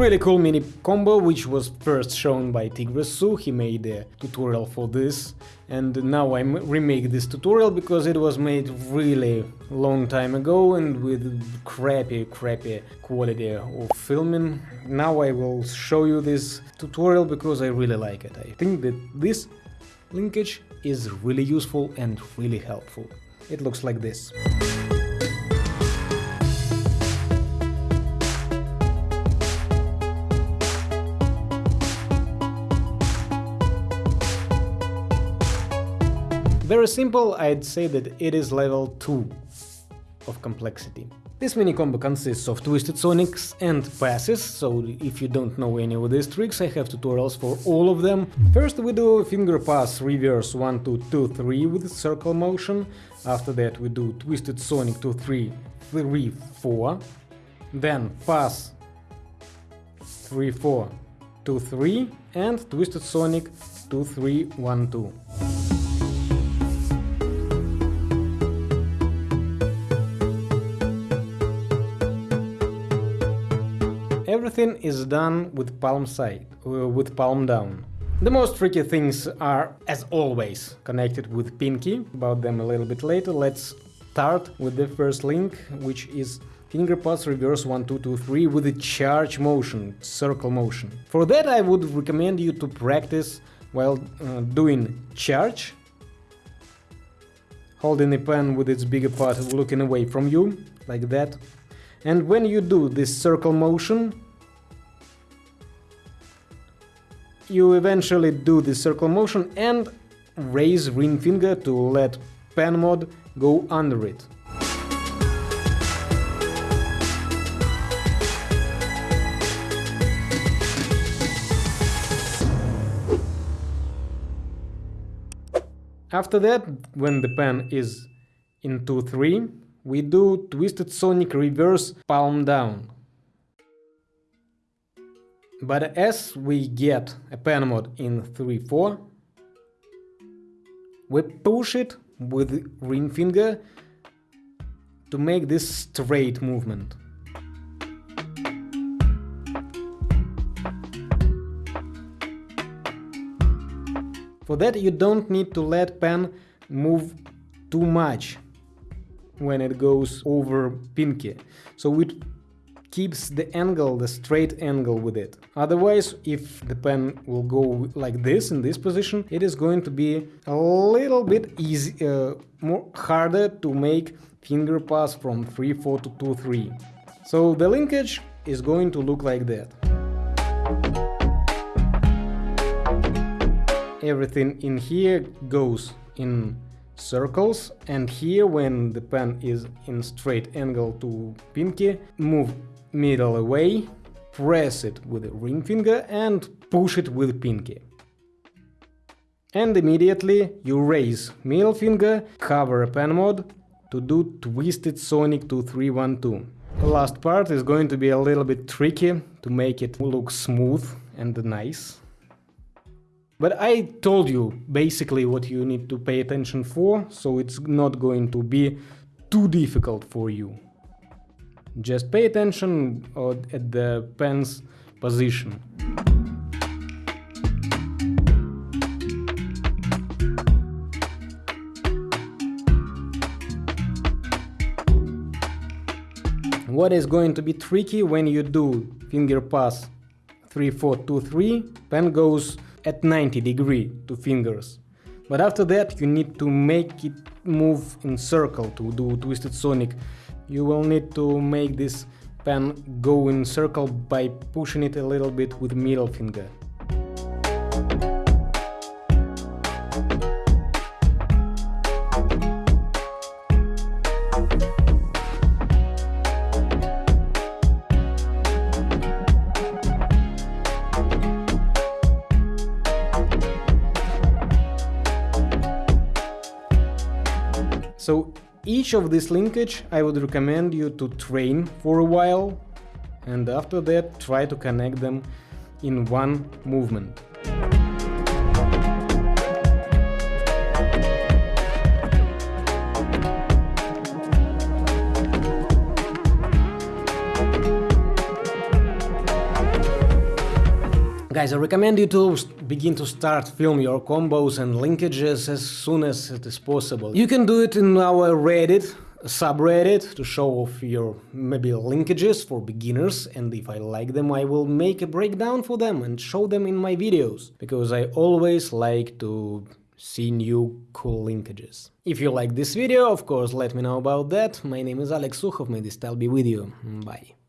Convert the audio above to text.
really cool mini combo which was first shown by Tigresu, he made a tutorial for this and now I remake this tutorial because it was made really long time ago and with crappy crappy quality of filming. Now I will show you this tutorial because I really like it. I think that this linkage is really useful and really helpful. It looks like this. Very simple, I'd say that it is level 2 of complexity. This mini combo consists of Twisted Sonics and passes, so if you don't know any of these tricks, I have tutorials for all of them. First we do finger pass reverse 1 2 2 3 with circle motion, after that we do Twisted Sonic 2 3 3 4, then pass 3 4 2 3 and Twisted Sonic 2 3 1 2. Everything is done with palm side, uh, with palm down. The most tricky things are, as always, connected with pinky, about them a little bit later. Let's start with the first link, which is finger pass reverse 1 2 2 3 with a charge motion, circle motion. For that I would recommend you to practice while uh, doing charge, holding the pen with its bigger part looking away from you, like that, and when you do this circle motion, you eventually do the circle motion and raise ring finger to let pen mod go under it. After that, when the pen is in 2-3, we do Twisted Sonic Reverse Palm Down. But as we get a pen mod in 3-4, we push it with ring finger to make this straight movement. For that you don't need to let pen move too much when it goes over pinky. So it keeps the angle, the straight angle with it. Otherwise, if the pen will go like this, in this position, it is going to be a little bit easy, uh, more harder to make finger pass from 3-4 to 2-3. So the linkage is going to look like that. Everything in here goes in circles and here when the pen is in straight angle to pinky, move middle away, press it with the ring finger and push it with pinky. And immediately you raise middle finger, cover pen mod to do Twisted Sonic 2312. The last part is going to be a little bit tricky to make it look smooth and nice. But I told you basically what you need to pay attention for, so it's not going to be too difficult for you. Just pay attention at the pen's position. What is going to be tricky when you do finger pass 3 4 2 3 pen goes at 90 degree to fingers. But after that you need to make it move in circle to do Twisted Sonic. You will need to make this pen go in circle by pushing it a little bit with middle finger. So each of this linkage I would recommend you to train for a while and after that try to connect them in one movement. Guys, I recommend you to begin to start film your combos and linkages as soon as it is possible. You can do it in our Reddit, subreddit to show off your maybe linkages for beginners and if I like them I will make a breakdown for them and show them in my videos because I always like to see new cool linkages. If you like this video, of course let me know about that. My name is Alex Sukhov, may this style be with you. Bye.